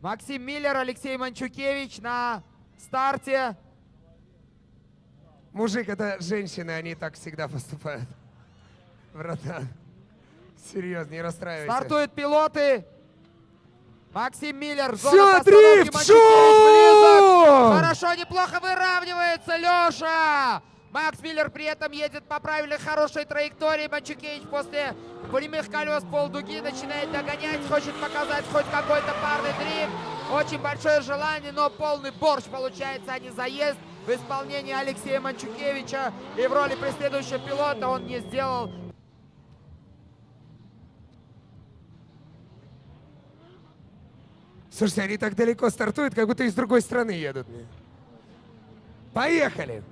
Максим Миллер, Алексей Манчукевич на старте. Мужик, это женщины, они так всегда поступают. Братан, серьезно, не расстраивайся. Стартуют пилоты. Максим Миллер, зона дрифт, шум! близок. Хорошо, неплохо выравнивается Леша. Макс Миллер при этом едет по правильной хорошей траектории. Манчукевич после прямых колес полдуги начинает догонять, хочет показать хоть какой-то парный дрифт. Очень большое желание, но полный борщ получается, а не заезд в исполнении Алексея Манчукевича. И в роли преследующего пилота он не сделал Слушайте, они так далеко стартуют, как будто из другой страны едут. Поехали!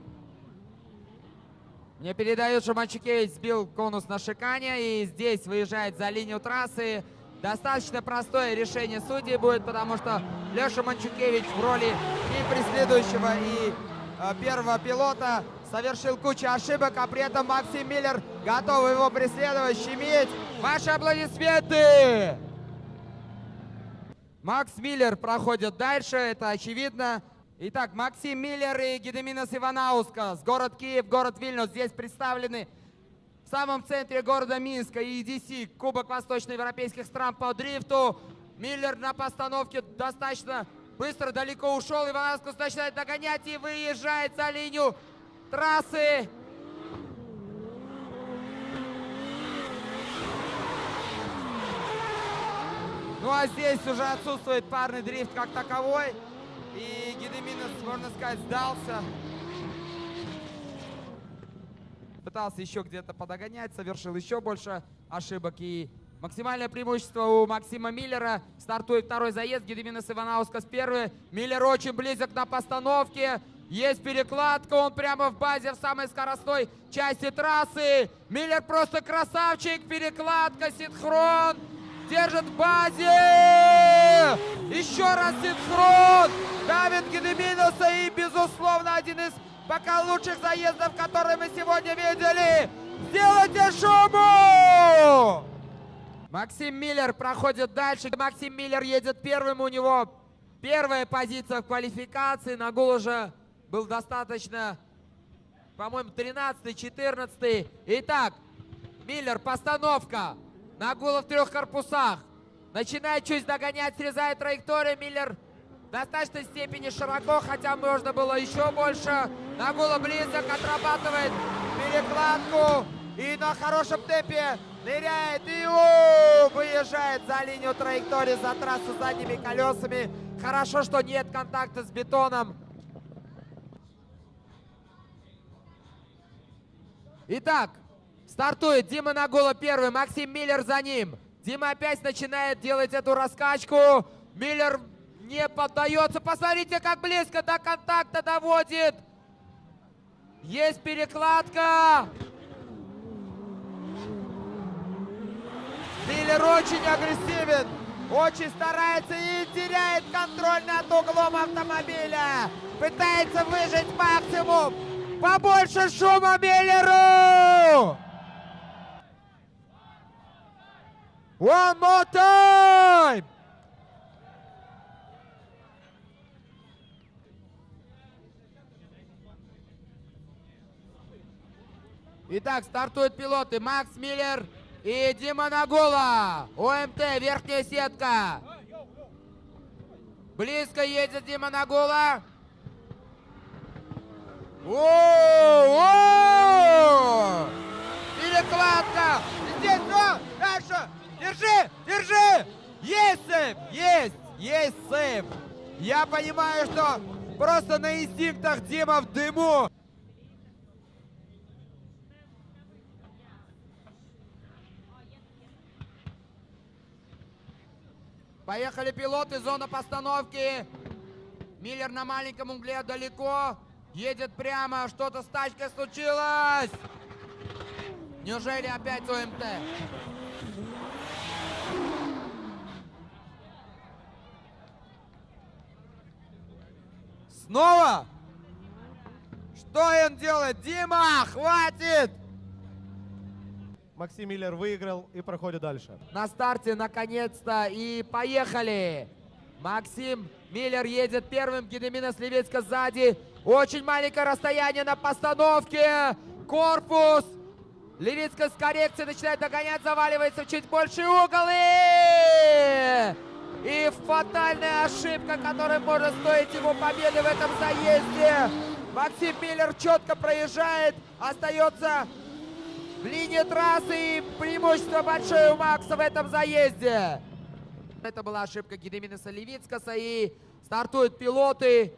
Мне передают, что Манчукевич сбил конус на шикане и здесь выезжает за линию трассы. Достаточно простое решение судей будет, потому что Леша Манчукевич в роли и преследующего, и э, первого пилота совершил кучу ошибок, а при этом Максим Миллер готов его преследовать, щемить. Ваши аплодисменты! Макс Миллер проходит дальше, это очевидно. Итак, Максим Миллер и Гедеминас Иванаускас. Город Киев, город Вильнюс. Здесь представлены в самом центре города Минска EDC, Кубок восточноевропейских стран по дрифту. Миллер на постановке достаточно быстро, далеко ушел. Иванаускас начинает догонять и выезжает за линию трассы. Ну а здесь уже отсутствует парный дрифт как таковой. И Гедеминос, можно сказать, сдался. Пытался еще где-то подогонять, совершил еще больше ошибок. И максимальное преимущество у Максима Миллера. Стартует второй заезд. Гедеминос Иванаускас первый. Миллер очень близок на постановке. Есть перекладка, он прямо в базе, в самой скоростной части трассы. Миллер просто красавчик, перекладка, синхрон. Держит в базе! Еще раз синхрон! Давид Гедеминуса и, безусловно, один из пока лучших заездов, которые мы сегодня видели. Сделайте шуму! Максим Миллер проходит дальше. Максим Миллер едет первым. У него первая позиция в квалификации. Нагул уже был достаточно, по-моему, 13-14. Итак, Миллер, постановка. Нагула в трех корпусах. Начинает чуть догонять, срезает траекторию. Миллер в достаточной степени широко, хотя можно было еще больше. Нагула близок, отрабатывает перекладку. И на хорошем темпе ныряет и у, выезжает за линию траектории, за трассу задними колесами. Хорошо, что нет контакта с бетоном. Итак, Стартует Дима Нагула первый, Максим Миллер за ним. Дима опять начинает делать эту раскачку. Миллер не поддается. Посмотрите, как близко до контакта доводит. Есть перекладка. Миллер очень агрессивен. Очень старается и теряет контроль над углом автомобиля. Пытается выжать максимум. Побольше шума Миллеру! One more time! Итак, стартуют пилоты Макс Миллер и Дима Нагула. ОМТ, верхняя сетка. Близко едет Дима Нагула. О-о-о! Перекладка! Здесь, о, дальше! Держи! Держи! Есть сейф! Есть! Есть сейф! Я понимаю, что просто на инстинктах Дима в дыму. Поехали пилоты, зона постановки. Миллер на маленьком угле далеко. Едет прямо, что-то с тачкой случилось. Неужели опять ОМТ? Снова? Что он делает? Дима, хватит! Максим Миллер выиграл и проходит дальше. На старте наконец-то и поехали! Максим Миллер едет первым, Гедемина Сливицка сзади. Очень маленькое расстояние на постановке. Корпус. Левицка с коррекцией начинает догонять, заваливается в чуть больший угол. И... И фатальная ошибка, которая может стоить ему победы в этом заезде. Максим Миллер четко проезжает, остается в линии трассы и преимущество большое у Макса в этом заезде. Это была ошибка Гедеминеса Левицкаса и стартуют пилоты.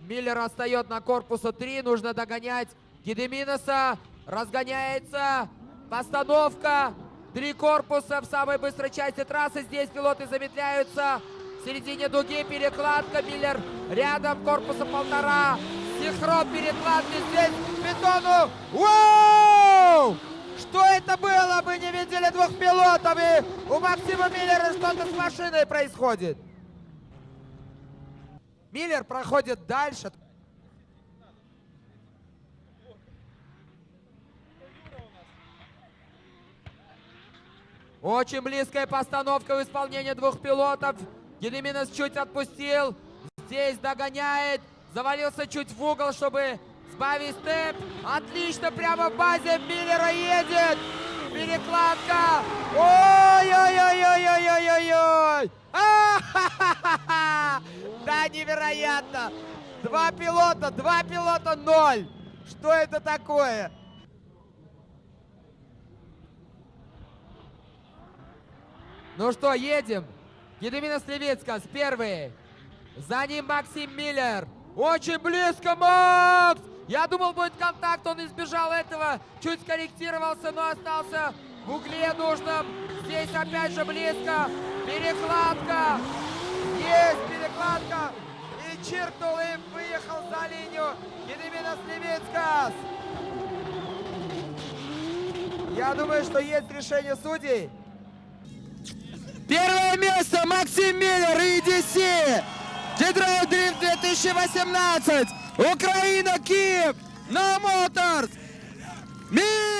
Миллер остает на корпусу 3, нужно догонять Гедеминеса. Разгоняется постановка. Три корпуса в самой быстрой части трассы. Здесь пилоты замедляются. В середине дуги перекладка. Миллер рядом, корпуса полтора. Синхрон перекладки здесь бетону. Вау! Что это было? Мы не видели двух пилотов. И у Максима Миллера что-то с машиной происходит. Миллер проходит дальше. Очень близкая постановка в исполнении двух пилотов. Гедеминес чуть отпустил. Здесь догоняет. Завалился чуть в угол, чтобы сбавить темп. Отлично, прямо в базе Миллера едет. Перекладка. Ой-ой-ой-ой-ой-ой-ой-ой. А-ха-ха-ха! Да, невероятно. Два пилота, два пилота, ноль. Что это такое? Ну что, едем. Гедемина с первой. За ним Максим Миллер. Очень близко, Макс! Я думал, будет контакт, он избежал этого. Чуть скорректировался, но остался в угле нужном. Здесь опять же близко. Перекладка. Есть перекладка. И чиркнул, и выехал за линию. Гедемина Сливицкас. Я думаю, что есть решение судей. Первое место Максим Миллер и EDC. Дедрайв Дрифт 2018. Украина, Киев. No Motors. Миллер!